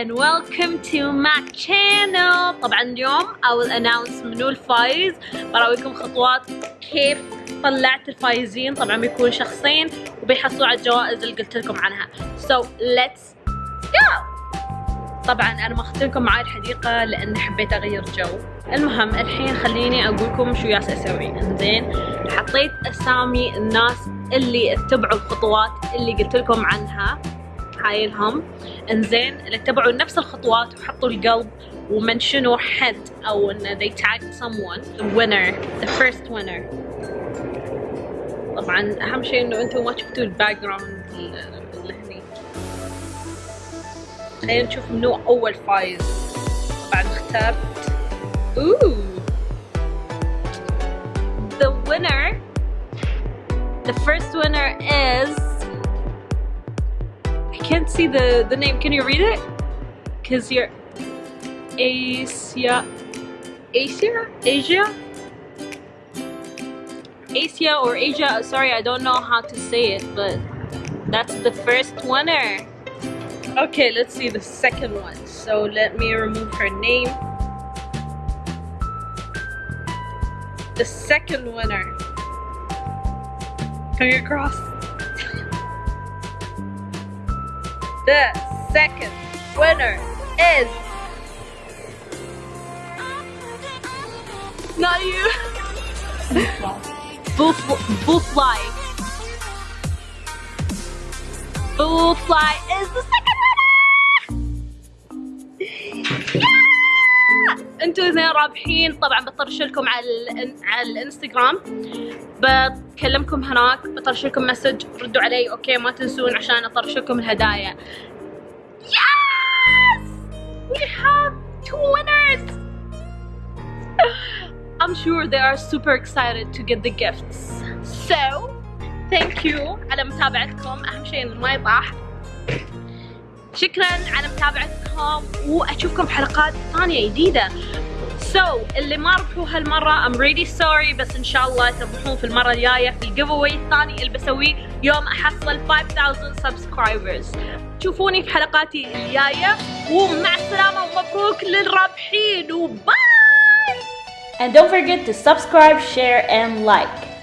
and welcome to my channel. طبعا اليوم I will announce منو الفايز. براويكم خطوات كيف طلعت الفايزين. طبعا بيكون شخصين وبيحصلوا على الجوائز اللي قلت لكم عنها. So let's go! طبعا أنا ما أخذت لكم معي الحديقة لأن حبيت أغير جو. المهم الحين خليني أقول لكم شو ياس أسوي. إنزين حطيت أسامي الناس اللي اتبعوا الخطوات اللي قلت لكم عنها. هاي لهم انزين اتبعوا نفس الخطوات وحطوا القلب ومنشنوا حد أو إن they tagged someone. The winner the first winner. طبعا أهم شيء إنه أنتم ما شفتوا ال background اللي هني. خلينا نشوف منو أول فايز. طبعا اخترت. أوه. The winner the first winner is can't see the the name can you read it because you're Asia Asia Asia Asia or Asia sorry I don't know how to say it but that's the first winner Okay, let's see the second one. So let me remove her name. The second winner. Finger cross. The second winner is not you. Boo, boo fly. Boo fly is the second أنتوا اثنين رابحين طبعا بطرش لكم على على الإنستغرام بكلمكم هناك بطرش لكم message ردوا علي okay ما تنسون عشان أطرش لكم الهدايا Yes! We have two winners! I'm sure they are super excited to get the gifts. So, thank you على متابعتكم أهم شيء إنه ما يطاح شكرا على متابعتكم وأشوفكم حلقات ثانية جديدة. So اللي ما ربحوا هالمرة I'm really sorry بس إن شاء الله تربحون في المرة الجاية في ال giveaway الثاني اللي بسويه يوم أحصل 5000 subscribers. تشوفوني في حلقاتي الجاية ومع السلامة ومبروك للرابحين و bye! And don't forget to subscribe, share, and like.